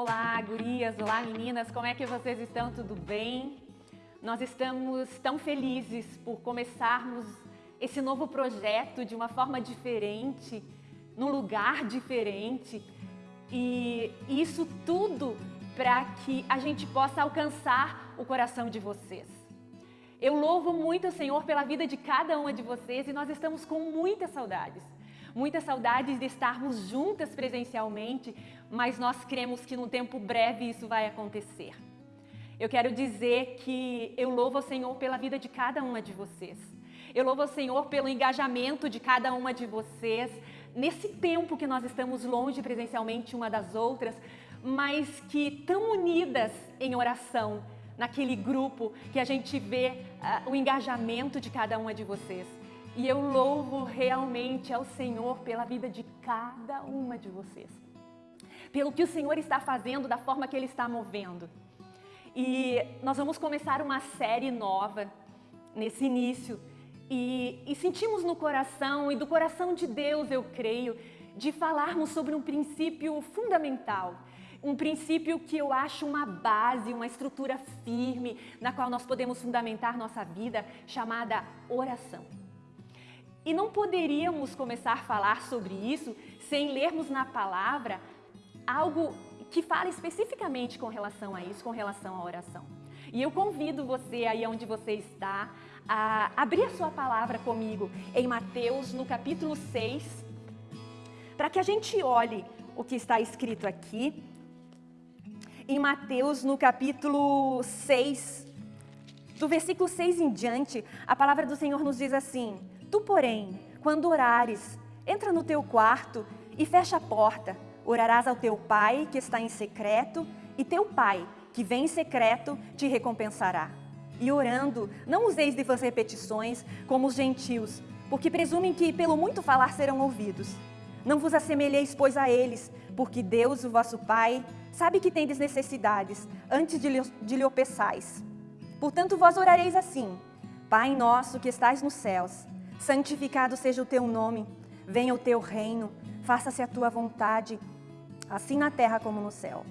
Olá, gurias, olá, meninas, como é que vocês estão? Tudo bem? Nós estamos tão felizes por começarmos esse novo projeto de uma forma diferente, num lugar diferente. E isso tudo para que a gente possa alcançar o coração de vocês. Eu louvo muito o Senhor pela vida de cada uma de vocês e nós estamos com muitas saudades. Muitas saudades de estarmos juntas presencialmente, mas nós cremos que num tempo breve isso vai acontecer. Eu quero dizer que eu louvo ao Senhor pela vida de cada uma de vocês. Eu louvo ao Senhor pelo engajamento de cada uma de vocês nesse tempo que nós estamos longe presencialmente uma das outras, mas que tão unidas em oração, naquele grupo que a gente vê uh, o engajamento de cada uma de vocês. E eu louvo realmente ao Senhor pela vida de cada uma de vocês. Pelo que o Senhor está fazendo, da forma que Ele está movendo. E nós vamos começar uma série nova nesse início. E, e sentimos no coração, e do coração de Deus, eu creio, de falarmos sobre um princípio fundamental. Um princípio que eu acho uma base, uma estrutura firme, na qual nós podemos fundamentar nossa vida, chamada oração. E não poderíamos começar a falar sobre isso sem lermos na palavra algo que fala especificamente com relação a isso, com relação à oração. E eu convido você aí onde você está a abrir a sua palavra comigo em Mateus, no capítulo 6, para que a gente olhe o que está escrito aqui. Em Mateus, no capítulo 6, do versículo 6 em diante, a palavra do Senhor nos diz assim, Tu, porém, quando orares, entra no teu quarto e fecha a porta. Orarás ao teu pai que está em secreto, e teu pai, que vem em secreto, te recompensará. E orando, não useis de vãs repetições como os gentios, porque presumem que pelo muito falar serão ouvidos. Não vos assemelheis, pois, a eles, porque Deus, o vosso Pai, sabe que tendes necessidades, antes de lhe, de lhe peçais. Portanto, vós orareis assim, Pai nosso que estais nos céus, santificado seja o teu nome, venha o teu reino, faça-se a tua vontade, assim na terra como no céu.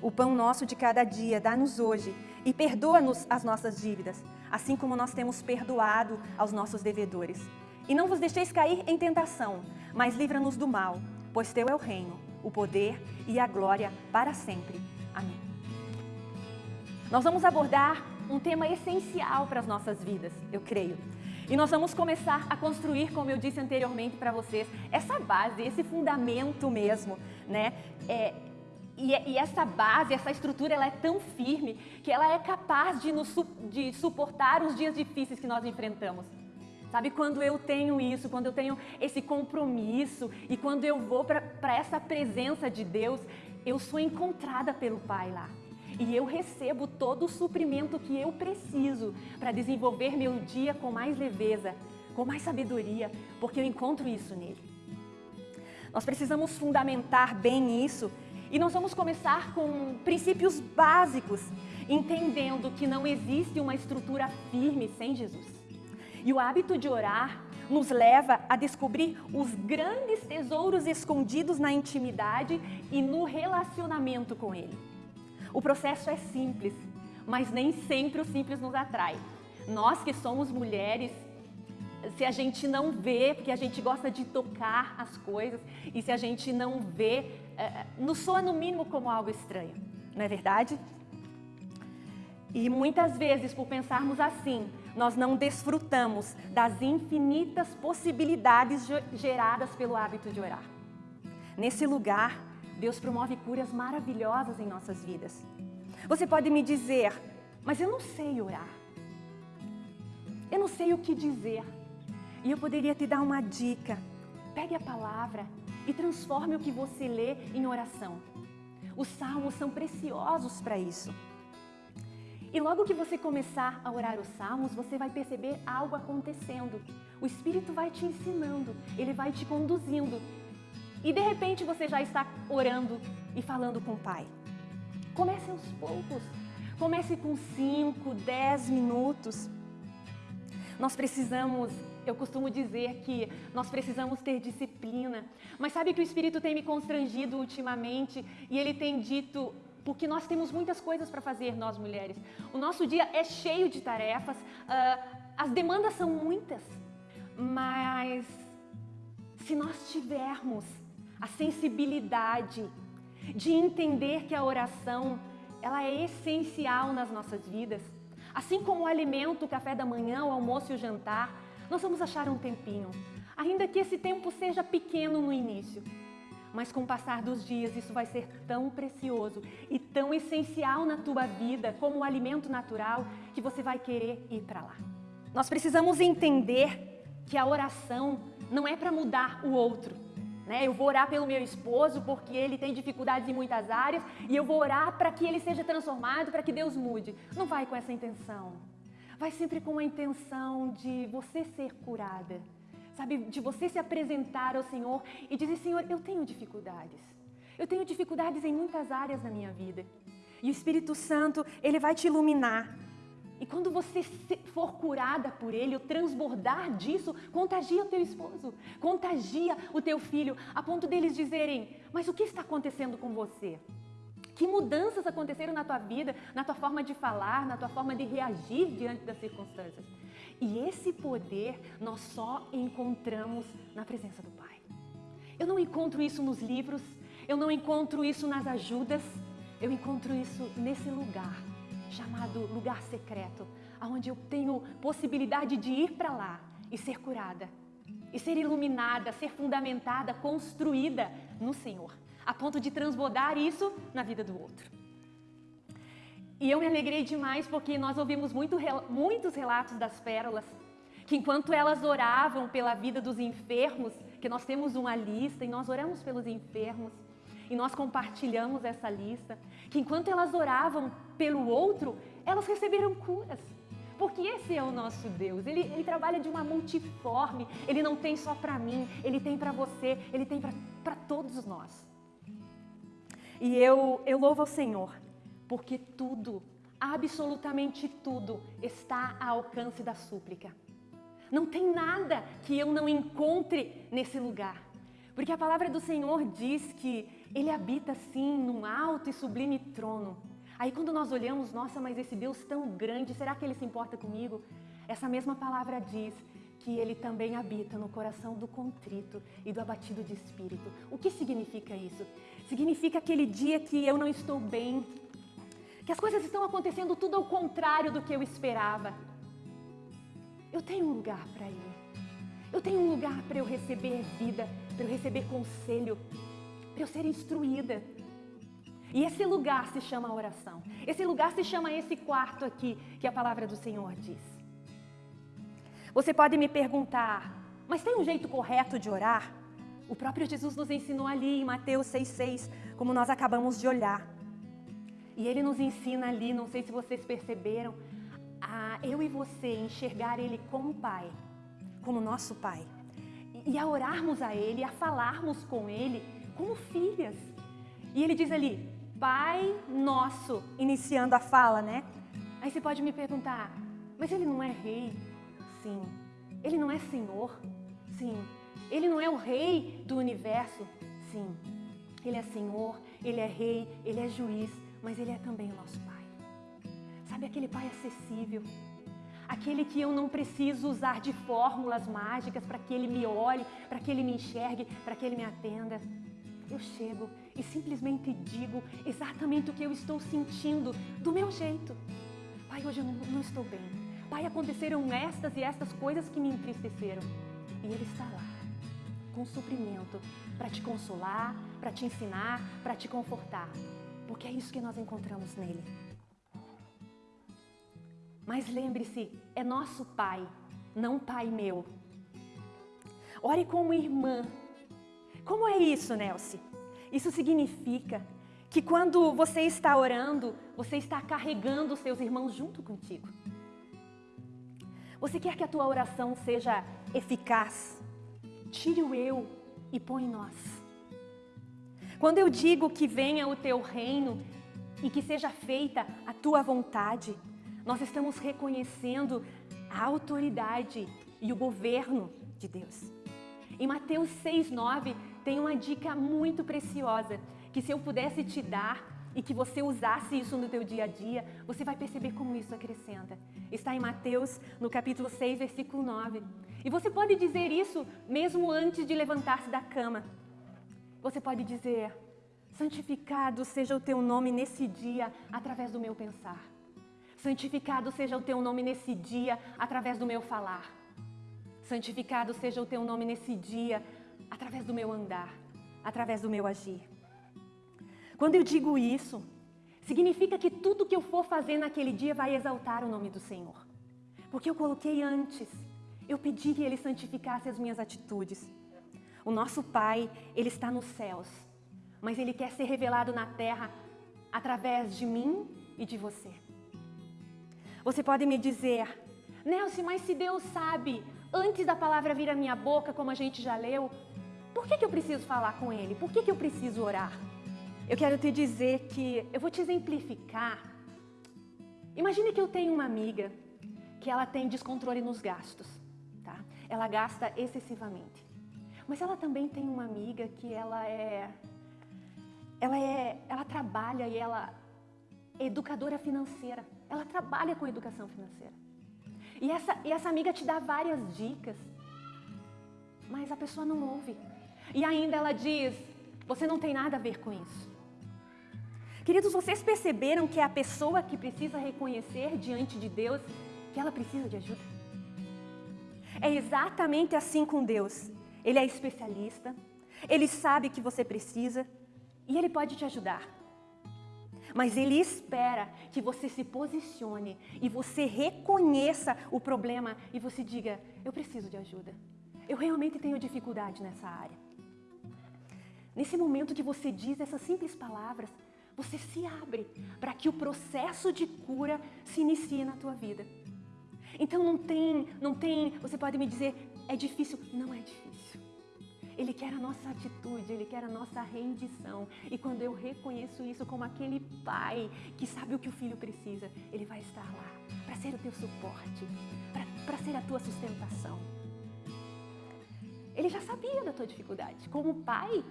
O pão nosso de cada dia dá-nos hoje e perdoa-nos as nossas dívidas, assim como nós temos perdoado aos nossos devedores. E não vos deixeis cair em tentação, mas livra-nos do mal, pois teu é o reino, o poder e a glória para sempre. Amém. Nós vamos abordar um tema essencial para as nossas vidas, eu creio. E nós vamos começar a construir, como eu disse anteriormente para vocês, essa base, esse fundamento mesmo, né? É, e, e, essa base, essa estrutura, ela é tão firme que ela é capaz de, nos, de suportar os dias difíceis que nós enfrentamos. Sabe, quando eu tenho isso, quando eu tenho esse compromisso e quando eu vou para essa presença de Deus, eu sou encontrada pelo Pai lá e eu recebo todo o suprimento que eu preciso para desenvolver meu dia com mais leveza, com mais sabedoria, porque eu encontro isso nele. Nós precisamos fundamentar bem isso e nós vamos começar com princípios básicos, entendendo que não existe uma estrutura firme sem Jesus. E o hábito de orar nos leva a descobrir os grandes tesouros escondidos na intimidade e no relacionamento com Ele. O processo é simples, mas nem sempre o simples nos atrai. Nós que somos mulheres, se a gente não vê, porque a gente gosta de tocar as coisas, e se a gente não vê, é, nos soa no mínimo como algo estranho, não é verdade? E muitas vezes, por pensarmos assim, nós não desfrutamos das infinitas possibilidades geradas pelo hábito de orar. Nesse lugar, Deus promove curas maravilhosas em nossas vidas. Você pode me dizer, mas eu não sei orar. Eu não sei o que dizer. E eu poderia te dar uma dica. Pegue a palavra e transforme o que você lê em oração. Os salmos são preciosos para isso. E logo que você começar a orar os salmos, você vai perceber algo acontecendo. O Espírito vai te ensinando, ele vai te conduzindo e de repente você já está orando e falando com o Pai. Comece aos poucos. Comece com 5, 10 minutos. Nós precisamos, eu costumo dizer que nós precisamos ter disciplina. Mas sabe que o Espírito tem me constrangido ultimamente e ele tem dito porque nós temos muitas coisas para fazer, nós mulheres. O nosso dia é cheio de tarefas, uh, as demandas são muitas, mas se nós tivermos a sensibilidade de entender que a oração ela é essencial nas nossas vidas, assim como o alimento, o café da manhã, o almoço e o jantar, nós vamos achar um tempinho, ainda que esse tempo seja pequeno no início. Mas com o passar dos dias, isso vai ser tão precioso e tão essencial na tua vida, como o alimento natural, que você vai querer ir para lá. Nós precisamos entender que a oração não é para mudar o outro. Né? Eu vou orar pelo meu esposo porque ele tem dificuldades em muitas áreas e eu vou orar para que ele seja transformado, para que Deus mude. Não vai com essa intenção. Vai sempre com a intenção de você ser curada, sabe? De você se apresentar ao Senhor e dizer: Senhor, eu tenho dificuldades. Eu tenho dificuldades em muitas áreas da minha vida. E o Espírito Santo, ele vai te iluminar. E quando você for curada por ele, o transbordar disso, contagia o teu esposo, contagia o teu filho, a ponto deles dizerem: Mas o que está acontecendo com você? Que mudanças aconteceram na tua vida, na tua forma de falar, na tua forma de reagir diante das circunstâncias? E esse poder nós só encontramos na presença do Pai. Eu não encontro isso nos livros, eu não encontro isso nas ajudas, eu encontro isso nesse lugar chamado lugar secreto, onde eu tenho possibilidade de ir para lá e ser curada, e ser iluminada, ser fundamentada, construída no Senhor, a ponto de transbordar isso na vida do outro. E eu me alegrei demais porque nós ouvimos muito, muitos relatos das pérolas, que enquanto elas oravam pela vida dos enfermos, que nós temos uma lista e nós oramos pelos enfermos, e nós compartilhamos essa lista, que enquanto elas oravam pelo outro, elas receberam curas. Porque esse é o nosso Deus. Ele, ele trabalha de uma multiforme. Ele não tem só para mim, ele tem para você, ele tem para todos nós. E eu, eu louvo ao Senhor, porque tudo, absolutamente tudo, está ao alcance da súplica. Não tem nada que eu não encontre nesse lugar. Porque a palavra do Senhor diz que Ele habita sim num alto e sublime trono. Aí quando nós olhamos, nossa, mas esse Deus tão grande, será que Ele se importa comigo? Essa mesma palavra diz que Ele também habita no coração do contrito e do abatido de espírito. O que significa isso? Significa aquele dia que eu não estou bem, que as coisas estão acontecendo tudo ao contrário do que eu esperava. Eu tenho um lugar para ir. Eu tenho um lugar para eu receber vida, para eu receber conselho, para eu ser instruída. E esse lugar se chama oração. Esse lugar se chama esse quarto aqui que a palavra do Senhor diz. Você pode me perguntar, mas tem um jeito correto de orar? O próprio Jesus nos ensinou ali em Mateus 6,6, como nós acabamos de olhar. E ele nos ensina ali, não sei se vocês perceberam, a eu e você enxergar ele como Pai como nosso Pai. E a orarmos a Ele, a falarmos com Ele como filhas. E Ele diz ali, Pai Nosso, iniciando a fala, né? Aí você pode me perguntar, mas Ele não é Rei? Sim. Ele não é Senhor? Sim. Ele não é o Rei do universo? Sim. Ele é Senhor, Ele é Rei, Ele é Juiz, mas Ele é também o nosso Pai. Sabe aquele Pai acessível? aquele que eu não preciso usar de fórmulas mágicas para que ele me olhe, para que ele me enxergue, para que ele me atenda. Eu chego e simplesmente digo exatamente o que eu estou sentindo, do meu jeito. Pai, hoje eu não, não estou bem. Pai, aconteceram estas e estas coisas que me entristeceram. E Ele está lá, com suprimento, para te consolar, para te ensinar, para te confortar. Porque é isso que nós encontramos nele. Mas lembre-se, é nosso Pai, não Pai meu. Ore como irmã. Como é isso, Nelce? Isso significa que quando você está orando, você está carregando os seus irmãos junto contigo. Você quer que a tua oração seja eficaz? Tire o eu e põe nós. Quando eu digo que venha o teu reino e que seja feita a tua vontade, nós estamos reconhecendo a autoridade e o governo de Deus. Em Mateus 6,9 tem uma dica muito preciosa que se eu pudesse te dar, e que você usasse isso no teu dia a dia, você vai perceber como isso acrescenta. Está em Mateus, no capítulo 6, versículo 9. E você pode dizer isso mesmo antes de levantar-se da cama. Você pode dizer: Santificado seja o teu nome nesse dia através do meu pensar. Santificado seja o teu nome nesse dia através do meu falar. Santificado seja o teu nome nesse dia através do meu andar, através do meu agir. Quando eu digo isso, significa que tudo que eu for fazer naquele dia vai exaltar o nome do Senhor. Porque eu coloquei antes, eu pedi que Ele santificasse as minhas atitudes. O nosso Pai, Ele está nos céus, mas Ele quer ser revelado na terra através de mim e de você. Você pode me dizer, Nelson, mas se Deus sabe, antes da palavra vir à minha boca, como a gente já leu, por que, que eu preciso falar com Ele? Por que, que eu preciso orar? Eu quero te dizer que eu vou te exemplificar. Imagine que eu tenho uma amiga que ela tem descontrole nos gastos, tá? Ela gasta excessivamente. Mas ela também tem uma amiga que ela é ela é ela trabalha e ela é educadora financeira. Ela trabalha com educação financeira. E essa, e essa amiga te dá várias dicas, mas a pessoa não ouve. E ainda ela diz: você não tem nada a ver com isso. Queridos, vocês perceberam que é a pessoa que precisa reconhecer diante de Deus que ela precisa de ajuda? É exatamente assim com Deus. Ele é especialista, ele sabe que você precisa e ele pode te ajudar. Mas ele espera que você se posicione e você reconheça o problema e você diga: Eu preciso de ajuda. Eu realmente tenho dificuldade nessa área. Nesse momento que você diz essas simples palavras, você se abre para que o processo de cura se inicie na tua vida. Então não tem, não tem, você pode me dizer, é difícil? Não é difícil. Ele quer a nossa atitude, Ele quer a nossa rendição. E quando eu reconheço isso como aquele pai que sabe o que o filho precisa, Ele vai estar lá para ser o teu suporte, para ser a tua sustentação. Ele já sabia da tua dificuldade. Como pai,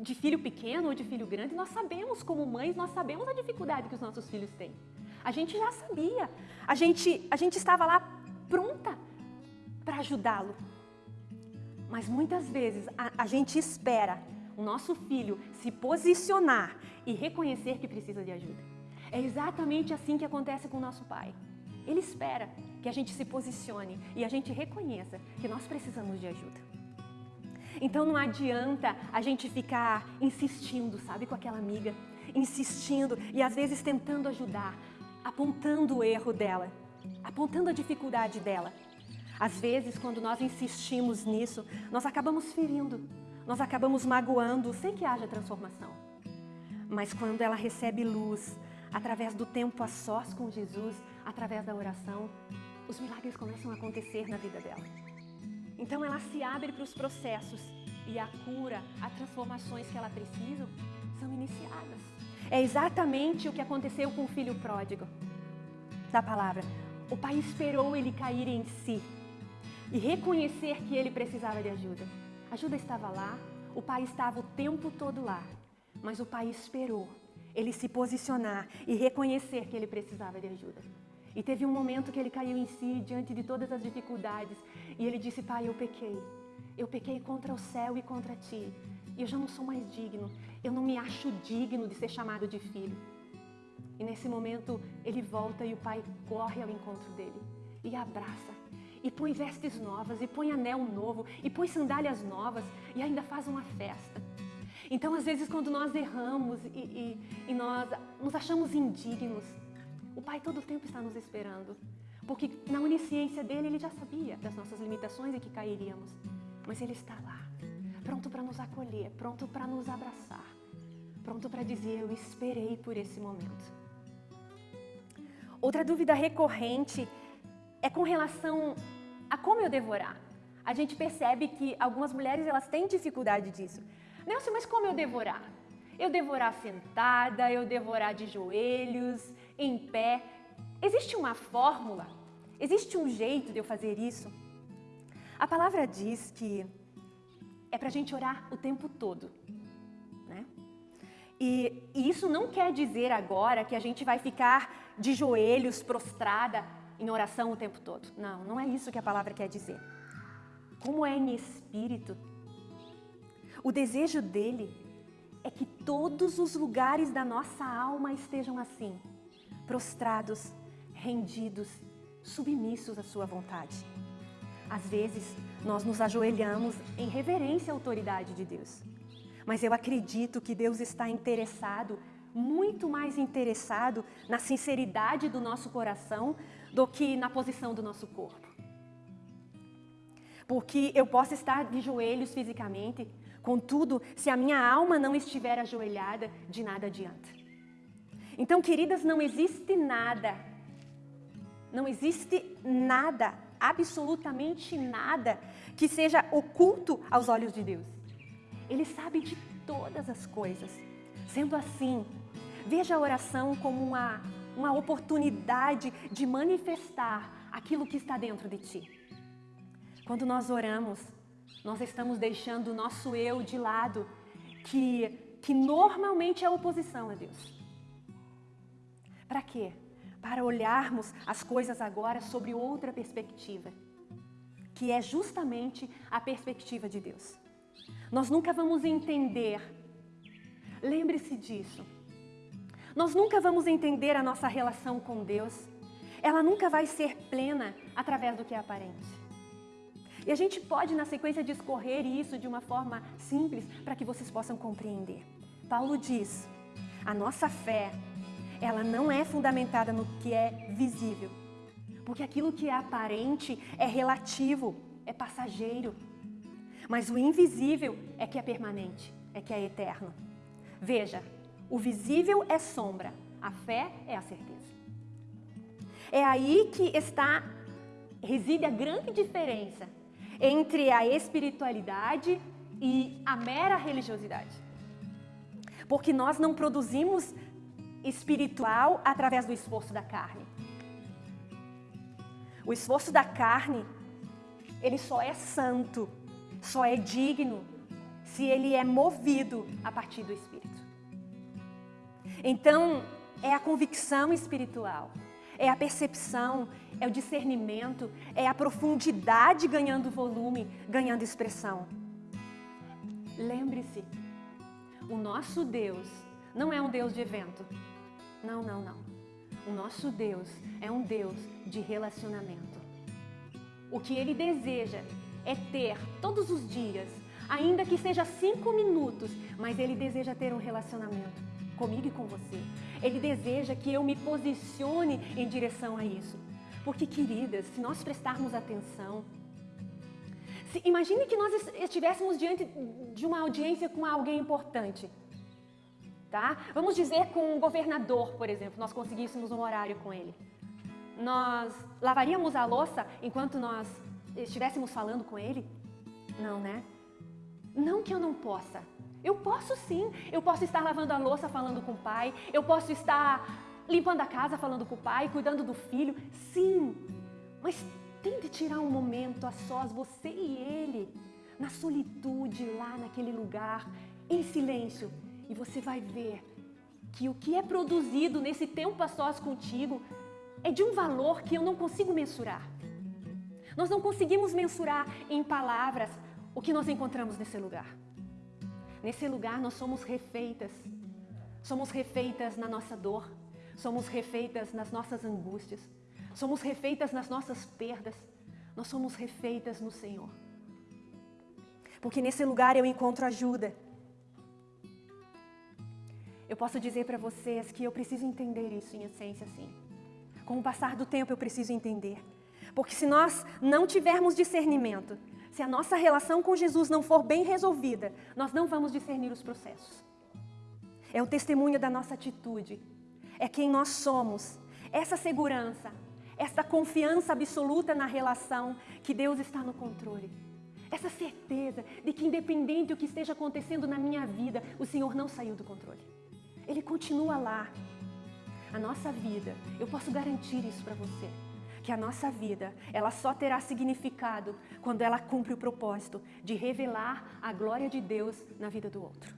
de filho pequeno ou de filho grande, nós sabemos, como mães, nós sabemos a dificuldade que os nossos filhos têm. A gente já sabia. A gente, a gente estava lá pronta para ajudá-lo. Mas muitas vezes a, a gente espera o nosso filho se posicionar e reconhecer que precisa de ajuda. É exatamente assim que acontece com o nosso pai. Ele espera que a gente se posicione e a gente reconheça que nós precisamos de ajuda. Então não adianta a gente ficar insistindo, sabe, com aquela amiga, insistindo e às vezes tentando ajudar, apontando o erro dela, apontando a dificuldade dela. Às vezes, quando nós insistimos nisso, nós acabamos ferindo, nós acabamos magoando sem que haja transformação. Mas quando ela recebe luz, através do tempo a sós com Jesus, através da oração, os milagres começam a acontecer na vida dela. Então ela se abre para os processos e a cura, as transformações que ela precisa são iniciadas. É exatamente o que aconteceu com o filho pródigo da palavra. O pai esperou ele cair em si e reconhecer que ele precisava de ajuda. A ajuda estava lá, o pai estava o tempo todo lá, mas o pai esperou ele se posicionar e reconhecer que ele precisava de ajuda. E teve um momento que ele caiu em si diante de todas as dificuldades e ele disse: Pai, eu pequei. Eu pequei contra o céu e contra ti. E eu já não sou mais digno. Eu não me acho digno de ser chamado de filho. E nesse momento ele volta e o pai corre ao encontro dele e abraça. E põe vestes novas, e põe anel novo, e põe sandálias novas, e ainda faz uma festa. Então, às vezes, quando nós erramos e, e, e nós nos achamos indignos, o Pai todo o tempo está nos esperando. Porque na onisciência dele, ele já sabia das nossas limitações e que cairíamos. Mas ele está lá, pronto para nos acolher, pronto para nos abraçar, pronto para dizer: Eu esperei por esse momento. Outra dúvida recorrente é com relação a como eu devorar. A gente percebe que algumas mulheres elas têm dificuldade disso. Nelson, mas como eu devorar? Eu devorar sentada, eu devorar de joelhos, em pé. Existe uma fórmula? Existe um jeito de eu fazer isso? A palavra diz que é para a gente orar o tempo todo. Né? E, e isso não quer dizer agora que a gente vai ficar de joelhos, prostrada, em oração o tempo todo. Não, não é isso que a palavra quer dizer. Como é em espírito, o desejo dele é que todos os lugares da nossa alma estejam assim, prostrados, rendidos, submissos à sua vontade. Às vezes, nós nos ajoelhamos em reverência à autoridade de Deus. Mas eu acredito que Deus está interessado, muito mais interessado na sinceridade do nosso coração do que na posição do nosso corpo. Porque eu posso estar de joelhos fisicamente, contudo, se a minha alma não estiver ajoelhada, de nada adianta. Então, queridas, não existe nada, não existe nada, absolutamente nada, que seja oculto aos olhos de Deus. Ele sabe de todas as coisas. Sendo assim, veja a oração como uma uma oportunidade de manifestar aquilo que está dentro de ti. Quando nós oramos, nós estamos deixando o nosso eu de lado, que, que normalmente é oposição a Deus. Para quê? Para olharmos as coisas agora sobre outra perspectiva, que é justamente a perspectiva de Deus. Nós nunca vamos entender, lembre-se disso, nós nunca vamos entender a nossa relação com Deus. Ela nunca vai ser plena através do que é aparente. E a gente pode, na sequência, discorrer isso de uma forma simples para que vocês possam compreender. Paulo diz: a nossa fé, ela não é fundamentada no que é visível, porque aquilo que é aparente é relativo, é passageiro. Mas o invisível é que é permanente, é que é eterno. Veja, o visível é sombra, a fé é a certeza. É aí que está, reside a grande diferença entre a espiritualidade e a mera religiosidade. Porque nós não produzimos espiritual através do esforço da carne. O esforço da carne, ele só é santo, só é digno se ele é movido a partir do Espírito. Então, é a convicção espiritual, é a percepção, é o discernimento, é a profundidade ganhando volume, ganhando expressão. Lembre-se, o nosso Deus não é um Deus de evento. Não, não, não. O nosso Deus é um Deus de relacionamento. O que Ele deseja é ter todos os dias, ainda que seja cinco minutos, mas Ele deseja ter um relacionamento comigo e com você. Ele deseja que eu me posicione em direção a isso. Porque, queridas, se nós prestarmos atenção, se, imagine que nós estivéssemos diante de uma audiência com alguém importante. Tá? Vamos dizer com um governador, por exemplo, nós conseguíssemos um horário com ele. Nós lavaríamos a louça enquanto nós estivéssemos falando com ele? Não, né? Não que eu não possa, eu posso sim, eu posso estar lavando a louça falando com o pai, eu posso estar limpando a casa falando com o pai, cuidando do filho, sim. Mas tente tirar um momento a sós, você e ele, na solitude, lá naquele lugar, em silêncio, e você vai ver que o que é produzido nesse tempo a sós contigo é de um valor que eu não consigo mensurar. Nós não conseguimos mensurar em palavras o que nós encontramos nesse lugar. Nesse lugar nós somos refeitas. Somos refeitas na nossa dor, somos refeitas nas nossas angústias, somos refeitas nas nossas perdas, nós somos refeitas no Senhor. Porque nesse lugar eu encontro ajuda. Eu posso dizer para vocês que eu preciso entender isso em essência, sim. Com o passar do tempo eu preciso entender. Porque se nós não tivermos discernimento, se a nossa relação com Jesus não for bem resolvida, nós não vamos discernir os processos. É o testemunho da nossa atitude, é quem nós somos, essa segurança, essa confiança absoluta na relação que Deus está no controle. Essa certeza de que, independente do que esteja acontecendo na minha vida, o Senhor não saiu do controle. Ele continua lá. A nossa vida, eu posso garantir isso para você que a nossa vida, ela só terá significado quando ela cumpre o propósito de revelar a glória de Deus na vida do outro.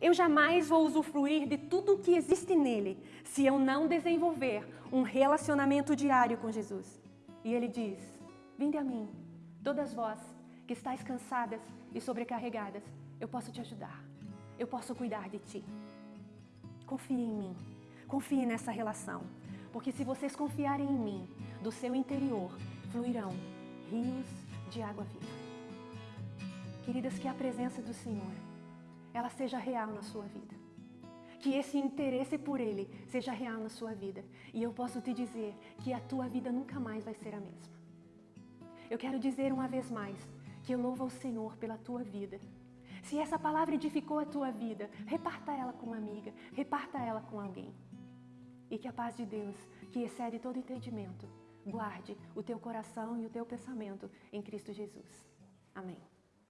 Eu jamais vou usufruir de tudo o que existe nele se eu não desenvolver um relacionamento diário com Jesus. E ele diz: Vinde a mim, todas vós que estáis cansadas e sobrecarregadas, eu posso te ajudar. Eu posso cuidar de ti. Confie em mim. Confie nessa relação. Porque se vocês confiarem em mim, do seu interior fluirão rios de água viva. Queridas, que a presença do Senhor, ela seja real na sua vida. Que esse interesse por Ele seja real na sua vida. E eu posso te dizer que a tua vida nunca mais vai ser a mesma. Eu quero dizer uma vez mais que eu louvo ao Senhor pela tua vida. Se essa palavra edificou a tua vida, reparta ela com uma amiga, reparta ela com alguém. E que a paz de Deus, que excede todo entendimento, guarde o teu coração e o teu pensamento em Cristo Jesus. Amém.